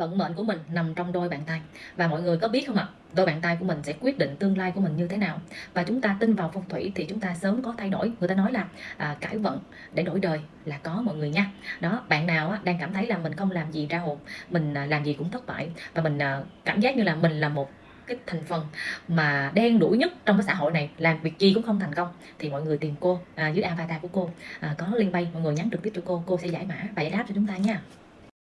vận mệnh của mình nằm trong đôi bàn tay. Và mọi người có biết không ạ? Đôi bàn tay của mình sẽ quyết định tương lai của mình như thế nào. Và chúng ta tin vào phong thủy thì chúng ta sớm có thay đổi. Người ta nói là à, cải vận để đổi đời là có mọi người nha. Đó bạn nào á, đang cảm thấy là mình không làm gì ra hồn mình à, làm gì cũng thất bại và mình à, cảm giác như là mình là một cái thành phần mà đen đủi nhất trong cái xã hội này làm việc gì cũng không thành công thì mọi người tìm cô à, dưới avatar của cô à, có liên bay mọi người nhắn trực tiếp cho cô cô sẽ giải mã và giải đáp cho chúng ta nha.